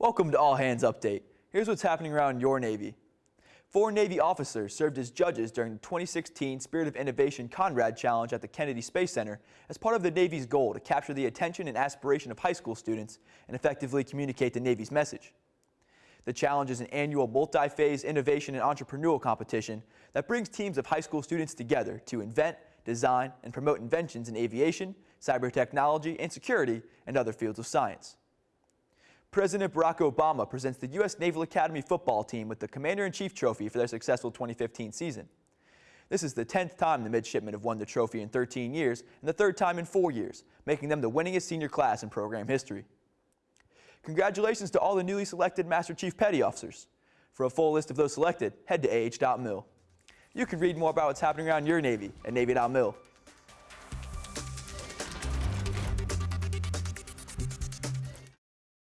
Welcome to All Hands Update. Here's what's happening around your Navy. Four Navy officers served as judges during the 2016 Spirit of Innovation Conrad Challenge at the Kennedy Space Center as part of the Navy's goal to capture the attention and aspiration of high school students and effectively communicate the Navy's message. The challenge is an annual multi-phase innovation and entrepreneurial competition that brings teams of high school students together to invent, design, and promote inventions in aviation, cyber technology, and security, and other fields of science. President Barack Obama presents the U.S. Naval Academy football team with the Commander-in-Chief Trophy for their successful 2015 season. This is the 10th time the midshipmen have won the trophy in 13 years and the third time in four years, making them the winningest senior class in program history. Congratulations to all the newly selected Master Chief Petty Officers. For a full list of those selected, head to ah.mil. You can read more about what's happening around your Navy at Navy.mil.